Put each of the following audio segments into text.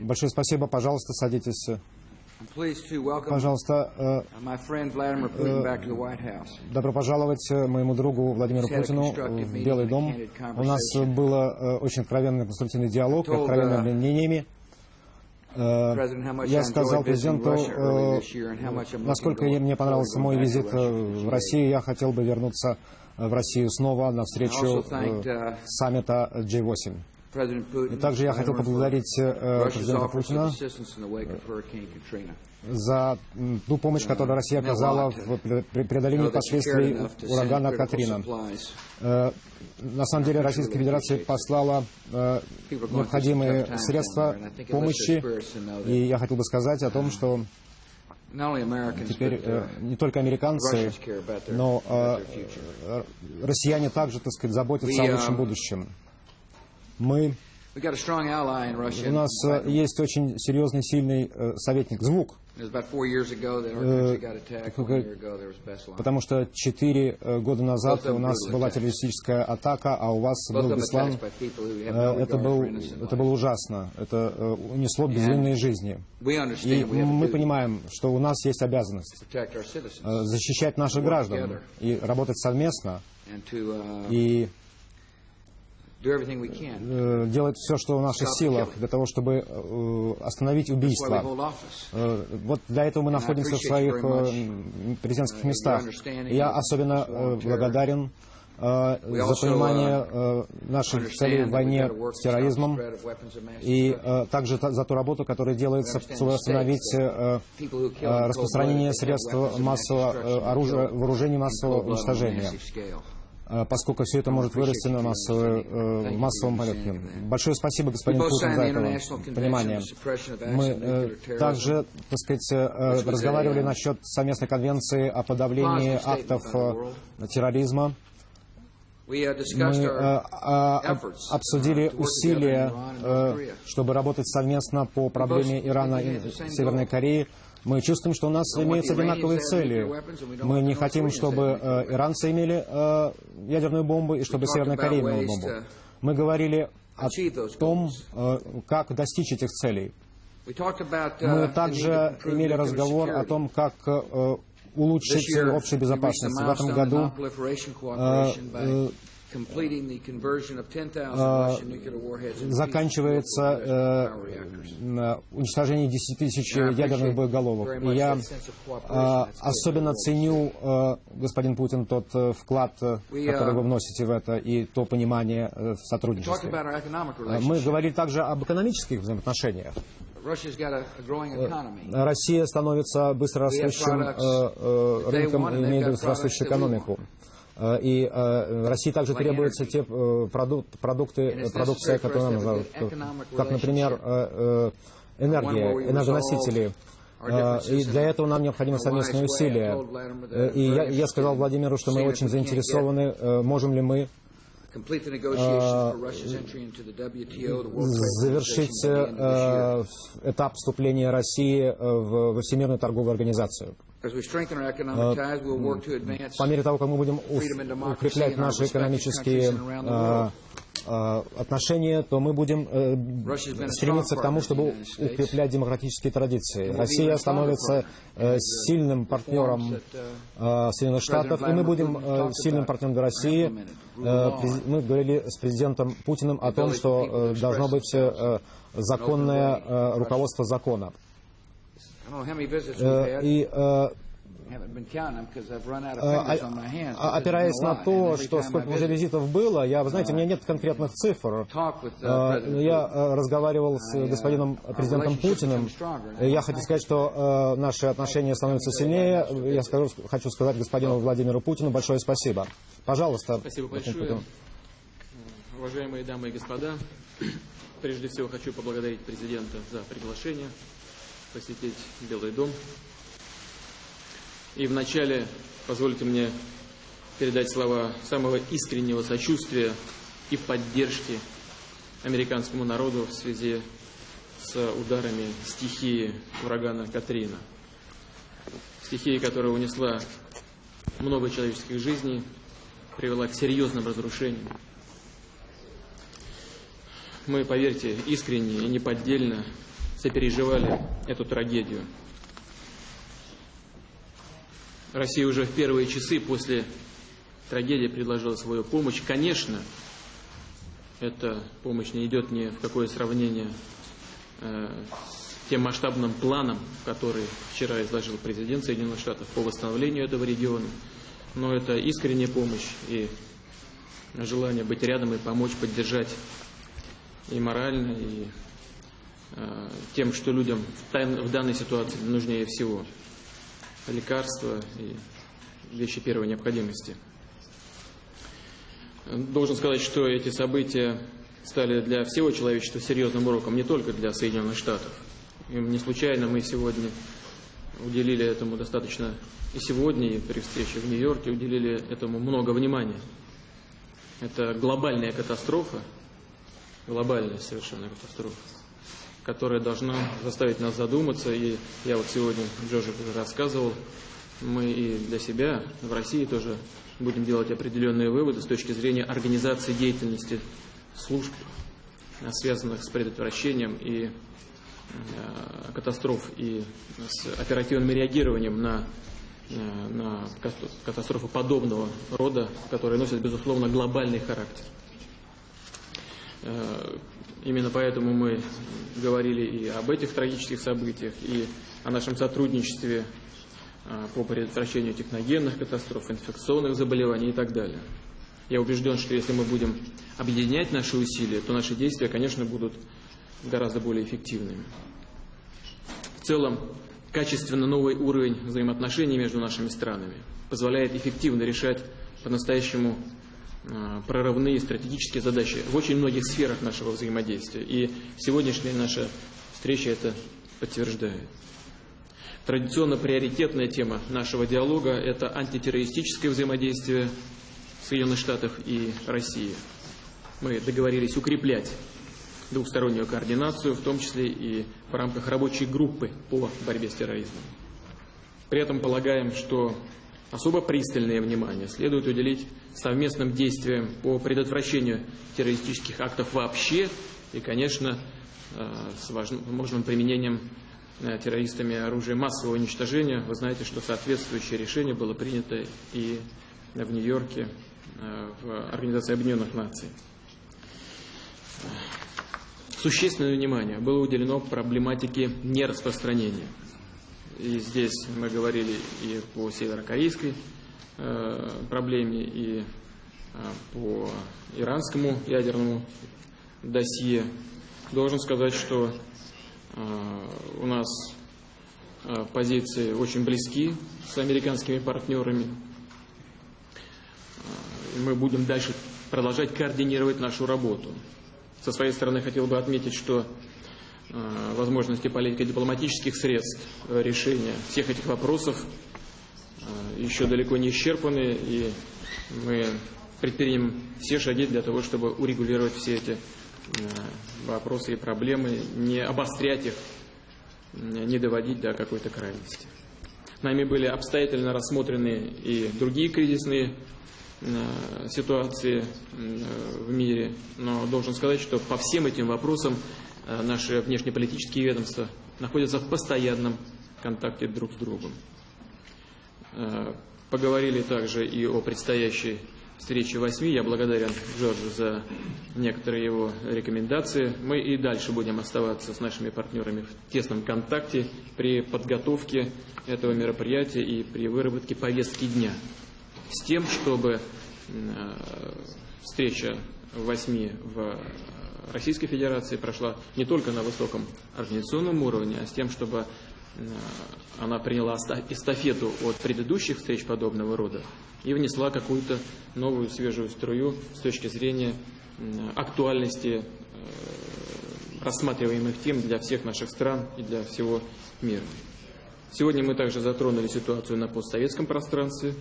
Большое спасибо. Пожалуйста, садитесь. Пожалуйста, э, White House. добро пожаловать э, моему другу Владимиру Путину в Белый дом. У нас было э, очень откровенный конструктивный диалог, откровенными uh, мнениями. Э, Я сказал президенту, э, насколько мне понравился мой визит э, в Россию. Я хотел бы вернуться э, в Россию снова на встречу э, uh, саммита G8. И также я хотел поблагодарить э, Russia's президента Путина за ту помощь, которую Россия оказала в пре- пре- преодолении последствий урагана Катрина. Э, На самом деле Российская Федерация послала э, необходимые средства помощи, и я хотел бы сказать о том, что теперь э, uh, не только американцы, но э, э, россияне также, так сказать, заботятся о лучшем um, будущем. Мы, у нас э, есть очень серьезный, сильный э, советник, звук, Beslan. потому что четыре э, года назад у нас была террористическая атака, а у вас был Беслан. Э, Это, был, это было ужасно. Это э, унесло безвинные жизни. И мы понимаем, что у нас есть обязанность э, защищать наших граждан и работать совместно и делать все, что в наших силах для того, чтобы э, остановить убийство. Э, Вот для этого мы находимся в своих э, президентских местах. И Я особенно э, благодарен э, за понимание э, наших целей в войне с терроризмом и э, также та- за ту работу, которая делается, чтобы остановить э, э, распространение средств массового э, оружия, вооружений массового уничтожения, э, поскольку все это может вырасти на массовой, э, массовом порядке. Большое спасибо, господин Путин, за это понимание. Мы э, также, так сказать, э, разговаривали насчет совместной конвенции о подавлении актов э, терроризма. Uh, Мы э, а, обсудили uh, work усилия, э, чтобы работать совместно по проблеме Ирана и Северной. Кореи. Мы чувствуем, что у нас имеются одинаковые цели. Мы не хотим, чтобы э, иранцы имели э, ядерную бомбу и чтобы Северная Корея имела бомбу. to Мы говорили о том, э, как достичь этих целей. Uh, Мы to также имели разговор о том, как улучшить общую безопасность. В этом году non-proliferation cooperation by э, completing the conversion of 10,000 Russian nuclear warheads into заканчивается э, уничтожение 10 тысяч ядерных боеголовок. И я э, особенно ценю, э, господин Путин, тот э, вклад, э, uh, который вы вносите в это, и то понимание э, в сотрудничестве. Э, Мы говорили также об экономических взаимоотношениях. Россия становится быстрорастущим э, э, рынком имеет быстрорастущую экономику. Э, И э, России также требуются те э, продук- продукты, продукция, a нужна, как, например, энергия, энергоносители. И для этого нам необходимы совместные усилия. И я, я сказал Владимиру, что мы очень заинтересованы, можем ли мы завершить этап вступления России в Всемирную торговую организацию. По мере того, как мы будем укреплять наши экономические э, э, отношения, то мы будем э, стремиться к тому, чтобы укреплять демократические традиции. Россия становится сильным партнером э, Соединенных Штатов, и мы будем сильным партнером для России. Мы говорили с президентом Путиным о том, что должно быть законное руководство закона. И э, А, hands. а, because Опираясь на то, что сколько уже визитов было, я, вы знаете, у меня нет конкретных цифр. uh, Я э, разговаривал с uh, господином президентом Путиным. Я хочу сказать, что э, наши отношения становятся сильнее. Я скажу, хочу сказать господину Владимиру Путину большое спасибо. Пожалуйста. Спасибо большое. Путин. Уважаемые дамы и господа, прежде всего хочу поблагодарить президента за приглашение посетить Белый дом. И вначале позвольте мне передать слова самого искреннего сочувствия и поддержки американскому народу в связи с ударами стихии урагана Катрина. Стихия, которая унесла много человеческих жизней, привела к серьезным разрушениям. мы, поверьте, искренне и неподдельно сопереживали эту трагедию. Россия уже в первые часы после трагедии предложила свою помощь. Конечно, эта помощь не идет ни в какое сравнение э, с тем масштабным планом, который вчера изложил президент Соединенных Штатов по восстановлению этого региона. Но это искренняя помощь и желание быть рядом и помочь, поддержать и морально, и тем, что людям в данной ситуации нужнее всего. Лекарства и вещи первой необходимости. Должен сказать, что эти события стали для всего человечества серьезным уроком, не только для Соединенных Штатов. И не случайно мы сегодня уделили этому достаточно и сегодня, и при встрече в Нью-Йорке уделили этому много внимания. Это глобальная катастрофа, глобальная совершенно катастрофа, которая должна заставить нас задуматься. И я вот сегодня Джорджи уже рассказывал, мы и для себя в России тоже будем делать определенные выводы с точки зрения организации деятельности служб, связанных с предотвращением и э, катастроф и с оперативным реагированием на, э, на катастрофы подобного рода, которые носят, безусловно, глобальный характер. Э, именно поэтому мы говорили и об этих трагических событиях, и о нашем сотрудничестве по предотвращению техногенных катастроф, инфекционных заболеваний и так далее. Я убежден, что если мы будем объединять наши усилия, то наши действия, конечно, будут гораздо более эффективными. В целом, качественно новый уровень взаимоотношений между нашими странами позволяет эффективно решать по-настоящему прорывные стратегические задачи в очень многих сферах нашего взаимодействия. И сегодняшняя наша встреча это подтверждает. Традиционно приоритетная тема нашего диалога – это антитеррористическое взаимодействие Соединенных Штатов и России. Мы договорились укреплять двухстороннюю координацию, в том числе и в рамках рабочей группы по борьбе с терроризмом. При этом полагаем, что особо пристальное внимание следует уделить совместным действиям по предотвращению террористических актов вообще и, конечно, э, с возможным применением Э, террористами оружия массового уничтожения. Вы знаете, что соответствующее решение было принято и в Нью-Йорке, э, в Организации Объединенных Наций. Существенное внимание было уделено проблематике нераспространения. И здесь мы говорили и по северокорейской проблеме, и по иранскому ядерному досье. Должен сказать, что у нас позиции очень близки с американскими партнерами. Мы будем дальше продолжать координировать нашу работу. Со своей стороны хотел бы отметить, что возможности политико-дипломатических средств решения всех этих вопросов еще далеко не исчерпаны, и мы предпримем все шаги для того, чтобы урегулировать все эти вопросы и проблемы, не обострять их, не доводить до какой-то крайности. Нами были обстоятельно рассмотрены и другие кризисные э, ситуации э, в мире, но должен сказать, что по всем этим вопросам э, наши внешнеполитические ведомства находятся в постоянном контакте друг с другом. Поговорили также и о предстоящей встречи восьми. Я благодарен Джорджу за некоторые его рекомендации. Мы и дальше будем оставаться с нашими партнерами в тесном контакте при подготовке этого мероприятия и при выработке повестки дня. С тем, чтобы э, встреча восьми в Российской Федерации прошла не только на высоком организационном уровне, а с тем, чтобы э, она приняла эстафету от предыдущих встреч подобного рода и внесла какую-то новую свежую струю с точки зрения актуальности э, рассматриваемых тем для всех наших стран и для всего мира. Сегодня мы также затронули ситуацию на постсоветском пространстве.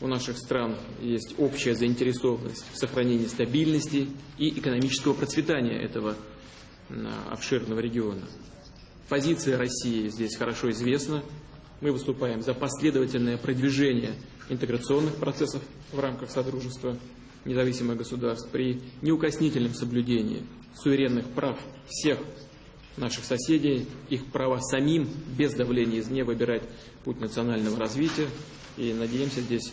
У наших стран есть общая заинтересованность в сохранении стабильности и экономического процветания этого обширного региона. Позиция России здесь хорошо известна. Мы выступаем за последовательное продвижение интеграционных процессов в рамках Содружества независимых государств при неукоснительном соблюдении суверенных прав всех наших соседей, их права самим, без давления извне, выбирать путь национального развития. И надеемся здесь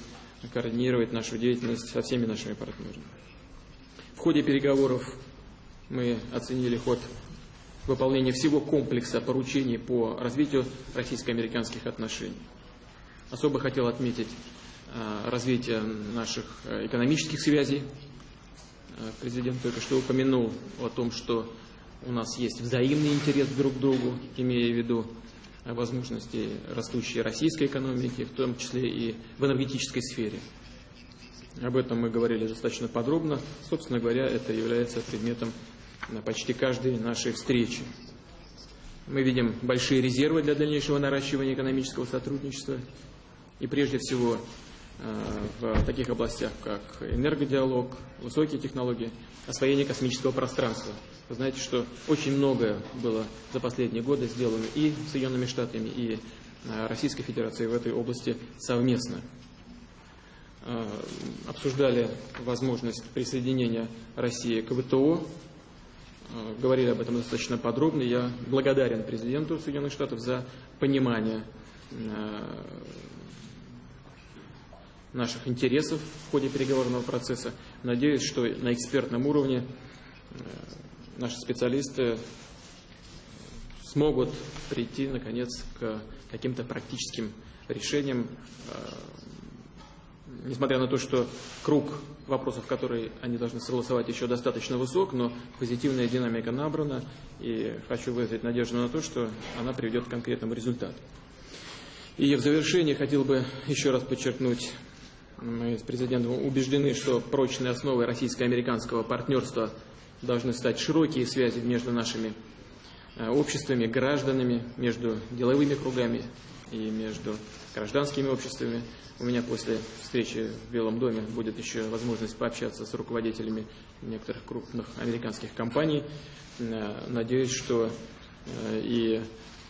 координировать нашу деятельность со всеми нашими партнерами. В ходе переговоров мы оценили ход выполнения всего комплекса поручений по развитию российско-американских отношений. Особо хотел отметить а, развитие наших э, экономических связей. А, президент только что упомянул о том, что у нас есть взаимный интерес друг к другу, имея в виду возможности растущей российской экономики, в том числе и в энергетической сфере. Об этом мы говорили достаточно подробно. Собственно говоря, это является предметом почти каждой нашей встречи. Мы видим большие резервы для дальнейшего наращивания экономического сотрудничества. И прежде всего э, в таких областях, как энергодиалог, высокие технологии, освоение космического пространства. Вы знаете, что очень многое было за последние годы сделано и Соединенными Штатами, и э, Российской Федерацией в этой области совместно. Э, обсуждали возможность присоединения России к ВТО, говорили об этом достаточно подробно. Я благодарен президенту Соединенных Штатов за понимание э, наших интересов в ходе переговорного процесса. Надеюсь, что на экспертном уровне наши специалисты смогут прийти, наконец, к каким-то практическим решениям несмотря на то, что круг вопросов, которые они должны согласовать, еще достаточно высок, но позитивная динамика набрана, и хочу выразить надежду на то, что она приведет к конкретному результату. И в завершение хотел бы еще раз подчеркнуть, мы с президентом убеждены, что прочной основой российско-американского партнерства должны стать широкие связи между нашими э, обществами, гражданами, между деловыми кругами и между гражданскими обществами. У меня после встречи в Белом доме будет еще возможность пообщаться с руководителями некоторых крупных американских компаний. Э, надеюсь, что э, и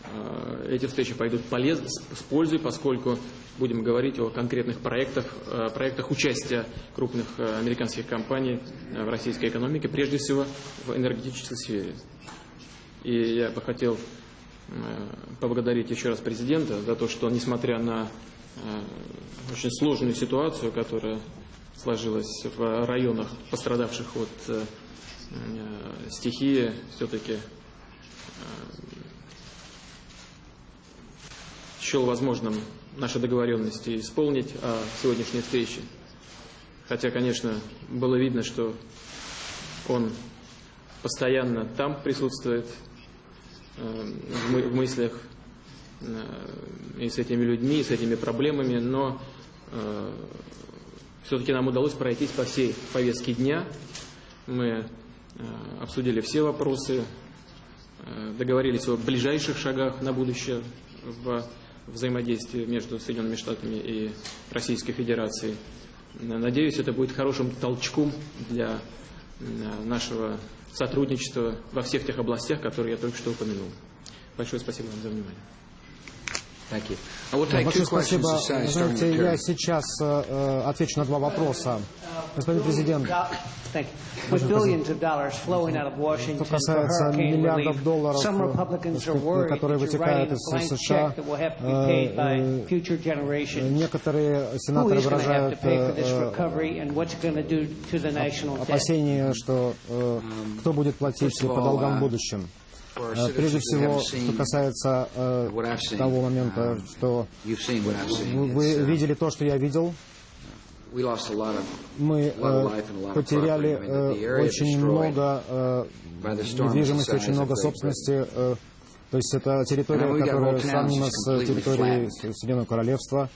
э, эти встречи пойдут полез, с пользой, поскольку будем говорить о конкретных проектах, проектах участия крупных американских компаний в российской экономике, прежде всего в энергетической сфере. И я бы хотел поблагодарить еще раз президента за то, что, несмотря на очень сложную ситуацию, которая сложилась в районах, пострадавших от э, э, стихии, все-таки счел возможным наши договоренности исполнить о сегодняшней встрече. Хотя, конечно, было видно, что он постоянно там присутствует, в мыслях и с этими людьми, и с этими проблемами, но э, все-таки нам удалось пройтись по всей повестке дня. Мы э, обсудили все вопросы, э, договорились о ближайших шагах на будущее в взаимодействии между Соединенными Штатами и Российской Федерацией. Надеюсь, это будет хорошим толчком для э, нашего сотрудничества во всех тех областях, которые я только что упомянул. Большое спасибо вам за внимание. Большое спасибо. Знаете, я сейчас э, отвечу на два вопроса. Господин президент, что касается миллиардов долларов, которые вытекают из США, э, э, некоторые сенаторы выражают э, опасения, что кто будет платить по долгам в будущем. Э, прежде всего, что касается э, того момента, um, что вы видели то, что я видел, мы э, потеряли э, очень много э, недвижимости, очень много собственности. Э, то есть это территория, которая сравнима с территорией Соединенного Королевства.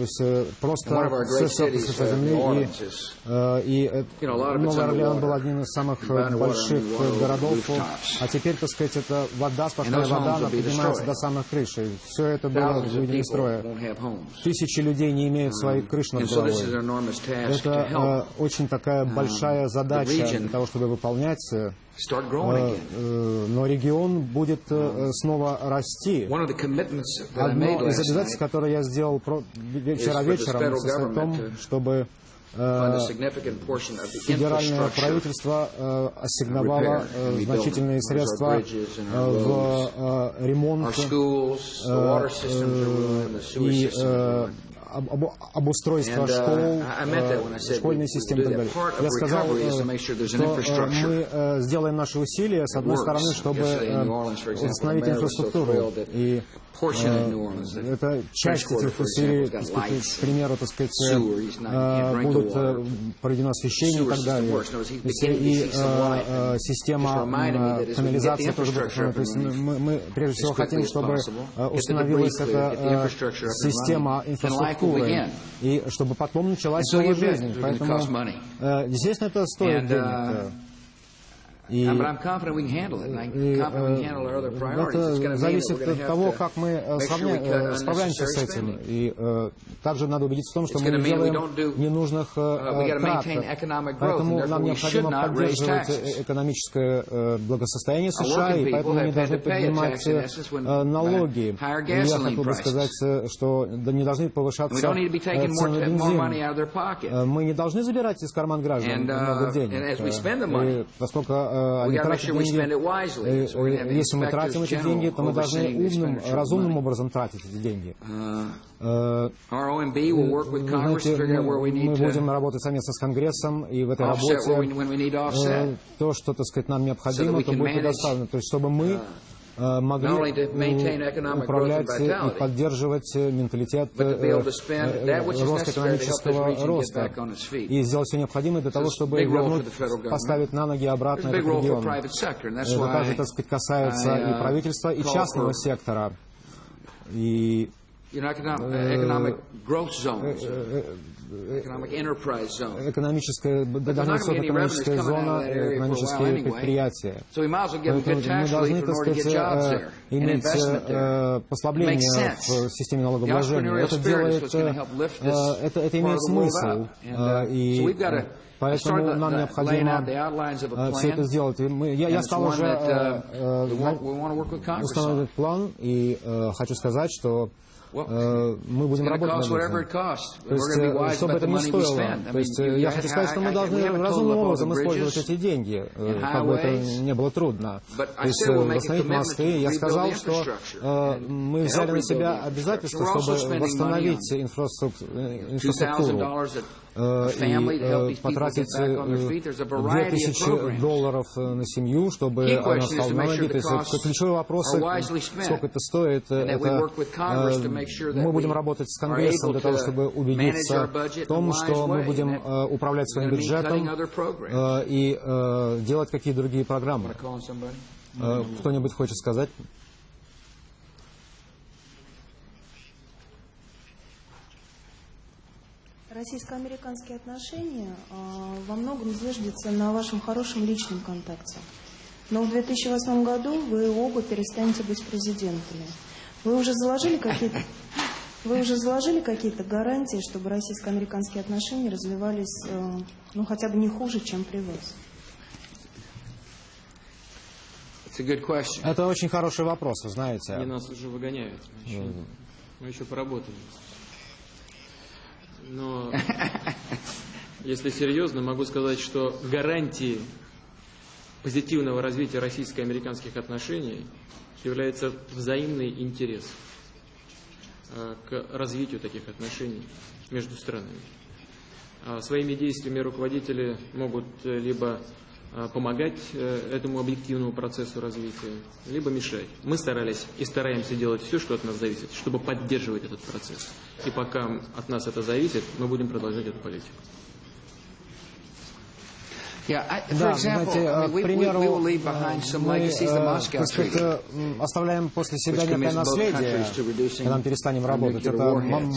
То есть э, просто все со земли. И, э, и э, Новый Орлеан был одним из самых больших городов. А теперь, так сказать, это вода, сплошная вода, она поднимается до самых крыш. И все это было выведено из строя. Тысячи людей не имеют своих крыш над головой. Это очень такая большая задача для того, чтобы выполнять Э, э, но регион будет э, снова расти. Одно из обязательств, которое я сделал вчера вечером, состоит в том, чтобы федеральное правительство ассигновало значительные средства в ремонт и об, обустройства школ, школьной системы и так далее. Я сказал, что мы сделаем наши усилия, с одной стороны, чтобы установить инфраструктуру и это часть этих усилий, к примеру, так сказать, будут проведено освещение и так далее. И система канализации тоже будет То есть мы, мы прежде всего хотим, чтобы установилась эта система инфраструктуры, и чтобы потом началась новая жизнь. Поэтому, естественно, это стоит денег. И, это зависит от того, как мы сравня... справляемся с этим. И э, также надо убедиться в том, что мы не делаем ненужных э, трат. Поэтому нам необходимо поддерживать экономическое э, благосостояние США, и поэтому мы не должны поднимать э, налоги. И я хотел бы сказать, что не должны повышаться цены на бензин. Мы не должны забирать из карман граждан много денег. И поскольку они тратят деньги. Если мы тратим эти деньги, то мы должны умным, разумным образом тратить эти деньги. Знаете, мы будем работать совместно с Конгрессом, и в этой работе то, что, так сказать, нам необходимо, то будет предоставлено. То есть, чтобы мы могли управлять и поддерживать менталитет роста экономического роста и сделать все необходимое для того, чтобы вернуть, поставить на ноги обратно этот регион. Это также, так сказать, касается и правительства, и частного сектора. И экономическая, должна быть экономическая зона, экономические предприятия. Мы должны, так сказать, иметь послабление в системе налогообложения. Это делает, это, это имеет смысл. И Поэтому нам необходимо все это сделать. Мы, я, я стал уже uh, устанавливать план и хочу сказать, что Э, мы будем работать над этим. То есть, э, чтобы это не стоило. То есть, я хочу сказать, что мы должны разумным образом использовать эти деньги, э, как бы это не было трудно. То есть, восстановить мосты. Я сказал, что мы взяли на себя обязательство, чтобы восстановить инфраструктуру и потратить 2000 долларов на семью, чтобы она стала на ноги. То есть ключевые вопросы, сколько это стоит, это мы будем работать с Конгрессом для того, чтобы убедиться в том, что мы будем управлять своим бюджетом и делать какие другие программы. Кто-нибудь хочет сказать? Российско-американские отношения э, во многом зиждятся на вашем хорошем личном контакте. Но в 2008 году вы оба перестанете быть президентами. Вы уже заложили какие-то вы уже заложили какие-то гарантии, чтобы российско-американские отношения развивались, э, ну, хотя бы не хуже, чем при вас? Это очень хороший вопрос, вы знаете. Они нас уже выгоняют. Мы еще, мы еще поработаем. Но если серьезно, могу сказать, что гарантией позитивного развития российско-американских отношений является взаимный интерес э, к развитию таких отношений между странами. А своими действиями руководители могут э, либо помогать этому объективному процессу развития, либо мешать. Мы старались и стараемся делать все, что от нас зависит, чтобы поддерживать этот процесс. И пока от нас это зависит, мы будем продолжать эту политику. Да, знаете, к примеру, мы оставляем после себя некое наследие, когда мы перестанем работать. Это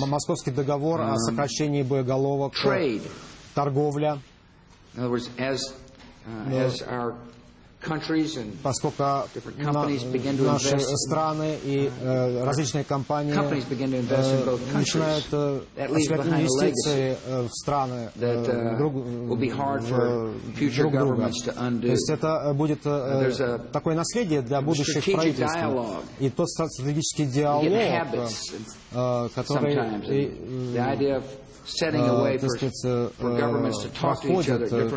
Московский договор о сокращении боеголовок, торговля as our поскольку наши страны и э, различные компании э, начинают э, осуществлять инвестиции в страны друг, друг друга. То есть это будет такое наследие для будущих правительств. И тот стратегический диалог, который так сказать, проходит, то есть,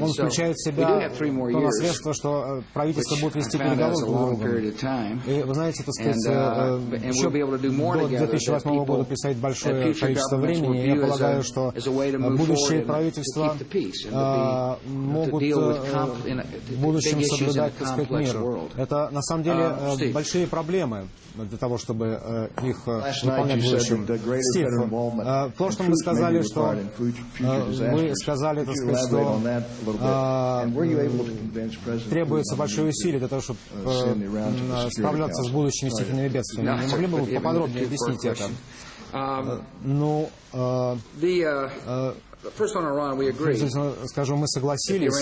он включает в себя то наследство, что э, правительство будет вести переговоры друг другом. period of time. И вы знаете, так сказать, uh, э, еще we'll be able to do more до together that 2008 года people, представить большое future количество времени. я view as a- полагаю, что as a way to э, move будущие forward and to правительства keep the peace and to э, be- to могут deal with э, comp- in a- в будущем соблюдать, так сказать, мир. world. Это на самом деле Uh, э, большие проблемы для того, чтобы э, их э, выполнять в будущем. Стив, э, в прошлом in вы сказали, что э, вы disasters. сказали, так сказать, что э, требуется большое усилие для того, чтобы uh, э, справляться с будущими стихийными бедствиями. Не могли бы вы поподробнее объяснить это? Um, Ну, э, uh, э, скажу, мы согласились,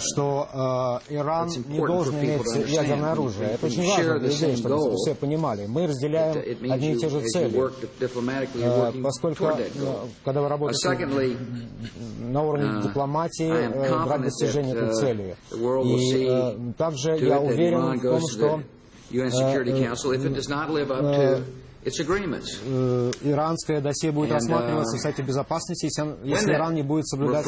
что э, Иран It's не important должен for people иметь ядерное оружие. Это очень важно для людей, чтобы все понимали. Мы разделяем одни и те же цели. Э, Поскольку, э, когда вы Uh, работаете на уровне uh, дипломатии, э, брать достижение этой uh, цели. И э, также я уверен в том, что the UN Э, э, иранское досье будет рассматриваться uh, в Совете Безопасности, если, Иран не будет соблюдать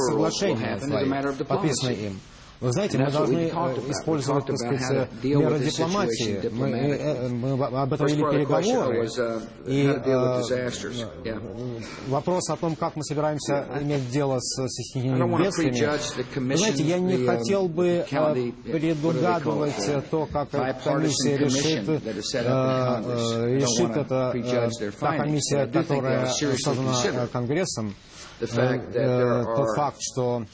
diplomacy. подписанные им. Вы знаете, мы должны э, использовать, так сказать, меры дипломатии. Мы, э, э, мы об этом вели переговоры. uh, И э, вопрос о том, как мы собираемся иметь дело с стихийными бедствиями. Вы знаете, я не um, хотел бы э, предугадывать э, то, как комиссия решит, э, э, решит это, э, та комиссия, которая создана э, Конгрессом. the fact Э, that there э, Тот are факт, что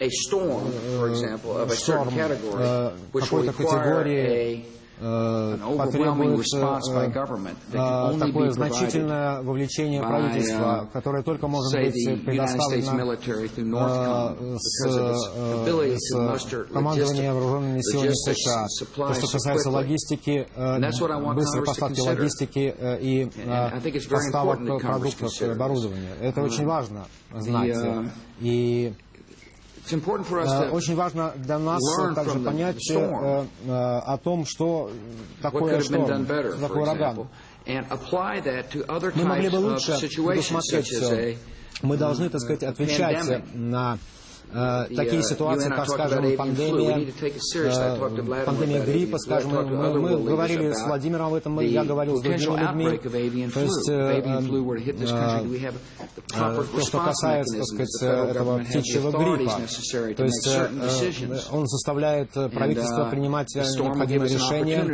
a storm, for example, of a certain шторм category, э, which will какой-то require категории a э, an overwhelming потребует э, э, такое значительное вовлечение правительства, uh, которое только может быть предоставлено э, с, э, командования вооруженными силами США. То, что касается логистики, э, быстрой поставки логистики э, и э, поставок продуктов и оборудования. Это очень важно знать. uh, И Очень важно для нас learn также понять э, э, о том, что такое шторм, что такое ураган. Мы могли бы лучше предусмотреть все. Мы должны, так сказать, отвечать на э, такие uh, ситуации, как, скажем, пандемия, э, пандемия гриппа, скажем, мы, мы говорили с Владимиром об этом, я говорил с другими людьми. То есть, э, то, что касается, так сказать, этого птичьего гриппа. То есть э, он заставляет э, правительство uh, принимать э, необходимые решения,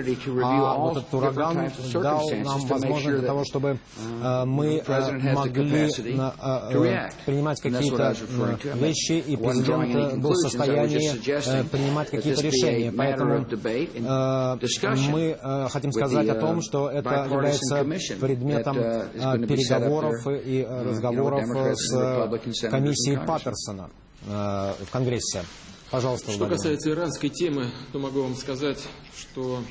а вот этот ураган дал нам возможность для того, чтобы э, мы э, могли э, э, принимать какие-то э, вещи, и президент э, был в состоянии э, принимать какие-то решения. Поэтому э, мы хотим сказать о том, uh, что это является предметом uh, переговоров и know, разговоров с комиссией. Паттерсона в Конгрессе. Пожалуйста, Что Владимир. касается иранской темы, то могу вам сказать, что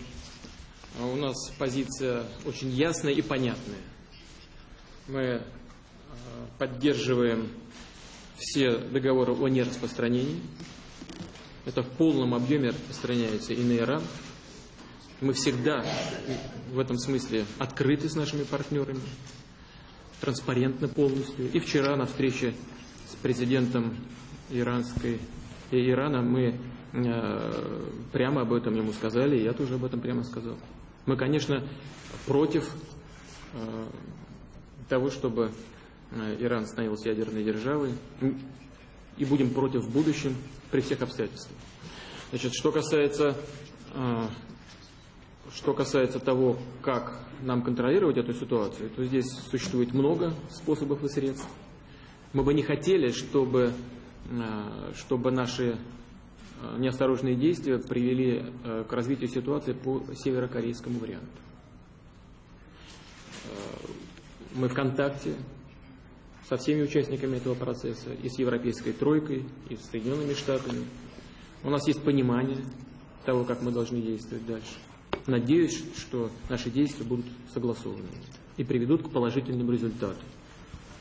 у нас позиция очень ясная и понятная. Мы поддерживаем все договоры о нераспространении. Это в полном объеме распространяется и на Иран. Мы всегда в этом смысле открыты с нашими партнерами, транспарентно полностью. И вчера на встрече с президентом иранской и Ирана мы э, прямо об этом ему сказали, и я тоже об этом прямо сказал. Мы, конечно, против э, того, чтобы э, Иран становился ядерной державой, м, и будем против в будущем при всех обстоятельствах. Значит, что касается, э, что касается того, как нам контролировать эту ситуацию, то здесь существует много способов и средств. Мы бы не хотели, чтобы, э, чтобы наши э, неосторожные действия привели э, к развитию ситуации по северокорейскому варианту. Э, Мы в контакте со всеми участниками этого процесса, и с Европейской тройкой, и с Соединенными Штатами. У нас есть понимание того, как мы должны действовать дальше. Надеюсь, что наши действия будут согласованы и приведут к положительным результатам.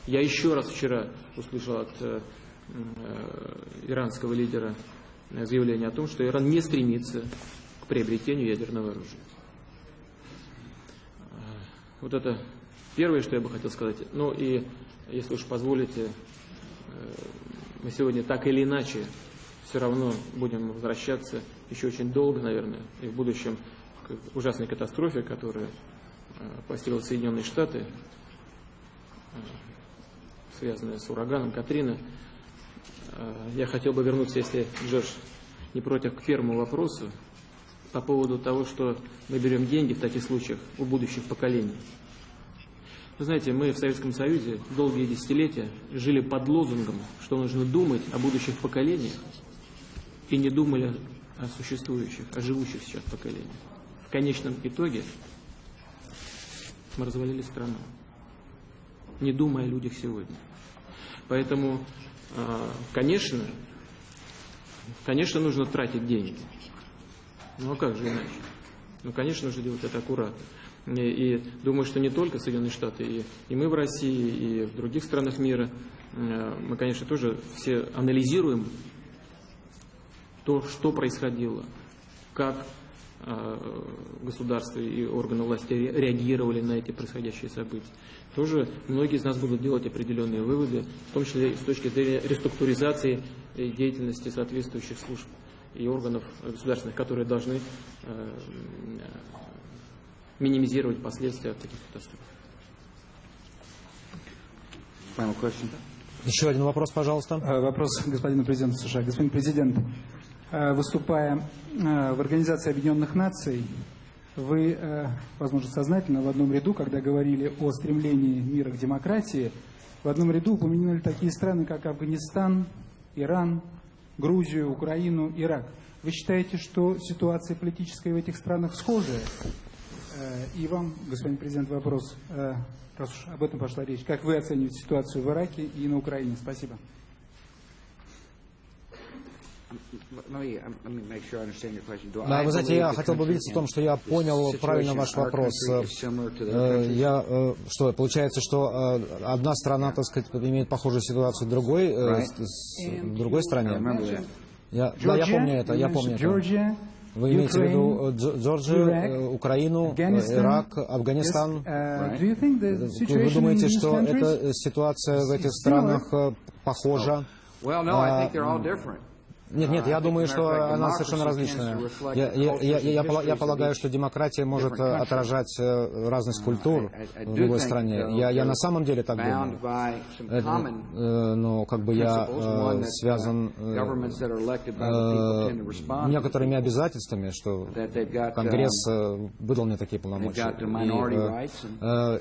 Я еще раз вчера услышал от э, э, иранского лидера э, заявление о том, что Иран не стремится к приобретению ядерного оружия. Вот это первое, что я бы хотел сказать. Ну и, если уж позволите, мы сегодня так или иначе все равно будем возвращаться еще очень долго, наверное, и в будущем к ужасной катастрофе, которая постигла Соединенные Штаты, связанная с ураганом Катрина. Я хотел бы вернуться, если Джордж не против, к первому вопросу по поводу того, что мы берем деньги в таких случаях у будущих поколений. Вы знаете, мы в Советском Союзе долгие десятилетия жили под лозунгом, что нужно думать о будущих поколениях, и не думали о существующих, о живущих сейчас поколениях. В конечном итоге мы развалили страну, не думая о людях сегодня. Поэтому, а, конечно, конечно, нужно тратить деньги. Ну а как же иначе? Ну, конечно, нужно делать это аккуратно. И, думаю, что не только Соединенные Штаты, и, и мы в России, и в других странах мира, э, мы, конечно, тоже все анализируем то, что происходило, как э, государство и органы власти реагировали на эти происходящие события. Тоже многие из нас будут делать определенные выводы, в том числе с точки зрения реструктуризации деятельности соответствующих служб и органов государственных, которые должны э, минимизировать последствия от таких катастроф. Final question. Еще один вопрос, пожалуйста. Э, вопрос господину президенту США. Господин президент, э, выступая э, в Организации Объединенных Наций, вы, возможно, сознательно в одном ряду, когда говорили о стремлении мира к демократии, в одном ряду упомянули такие страны, как Афганистан, Иран, Грузию, Украину, Ирак. Вы считаете, что ситуация политическая в этих странах схожая? Э, и вам, господин президент, вопрос, э, раз уж об этом пошла речь. Как вы оцениваете ситуацию в Ираке и на Украине? Спасибо. Да, вы знаете, я хотел бы убедиться в том, что я понял правильно ваш вопрос. Э, я, что, получается, что одна страна, так сказать, имеет похожую ситуацию в другой, в другой стране? Я, да, я помню это, я помню это. Вы имеете в виду э, Джорджию, э, Украину, э, Ирак, Афганистан? Вы думаете, что эта ситуация в этих странах похожа? Нет, нет, я думаю, что она совершенно различная. Я, я, я, я, я полагаю, что демократия может отражать разность культур в любой стране. Я, я на самом деле так думаю. Это, но как бы я связан некооторыми обязательствами, что Конгресс выдал мне такие полномочия.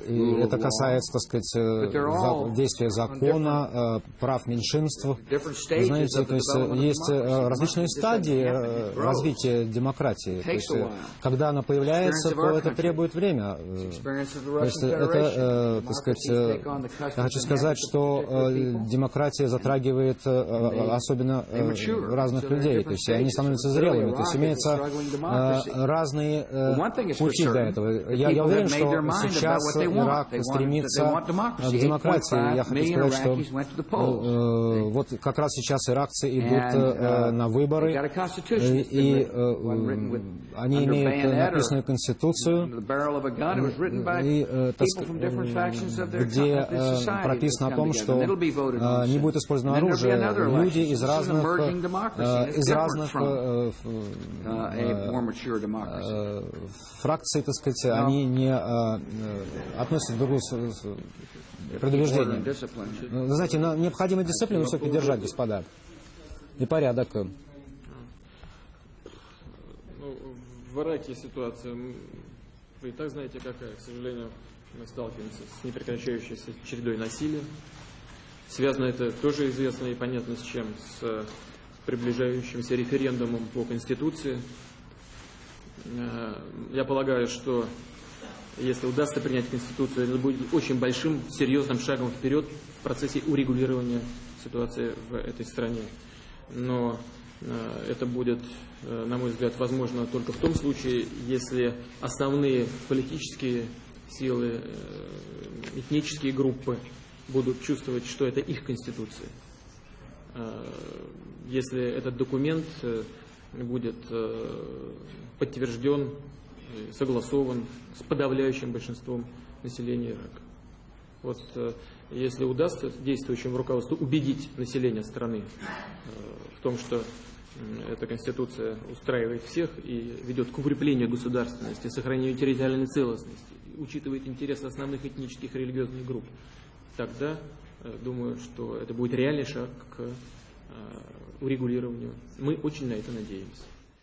И, и это касается, так сказать, действия закона, прав меньшинств. Знаете, то есть есть Э, различные стадии э, развития демократии. То есть, э, когда она появляется, то это требует время. То есть это, так сказать, я хочу сказать, что демократия затрагивает особенно разных людей. То есть они становятся зрелыми. То есть имеются разные пути для этого. Я, я уверен, что сейчас Ирак стремится к демократии. Я хочу сказать, что вот как раз сейчас иракцы идут Э, на выборы, э, и э, они имеют написанную конституцию, и, где прописано о том, что не будет использовано оружие. Люди из разных, из разных фракций, так сказать, они не относятся друг к другу предубеждением. Вы знаете, необходимо дисциплину все-таки держать, господа и порядок. Ну, в Ираке ситуация, вы и так знаете какая, к сожалению, мы сталкиваемся с непрекращающейся чередой насилия. Связано это тоже известно и понятно с чем, с приближающимся референдумом по Конституции. Э, я полагаю, что если удастся принять Конституцию, это будет очень большим, серьезным шагом вперед в процессе урегулирования ситуации в этой стране но э, это будет, э, на мой взгляд, возможно только в том случае, если основные политические силы, э, этнические группы будут чувствовать, что это их конституция. Если этот документ будет подтвержден, согласован с подавляющим большинством населения Ирака. Вот если удастся действующему руководству убедить население страны э, в том, что эта Конституция устраивает всех и ведет к укреплению государственности, сохранению территориальной целостности, учитывает интересы основных этнических и религиозных групп, тогда думаю, что это будет реальный шаг к урегулированию. Мы очень на это надеемся.